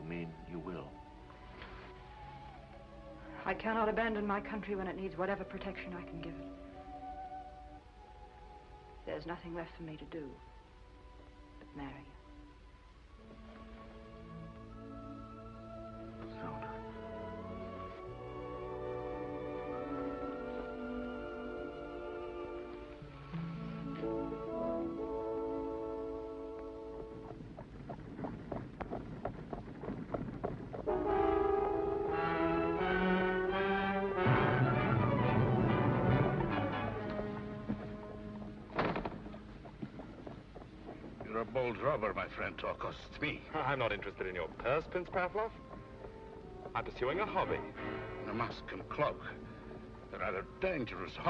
mean you will? I cannot abandon my country when it needs whatever protection I can give it. There's nothing left for me to do You're a bold robber, my friend, to accost me. I'm not interested in your purse, Prince Pavlov. I'm pursuing a hobby. A mask and cloak. A rather dangerous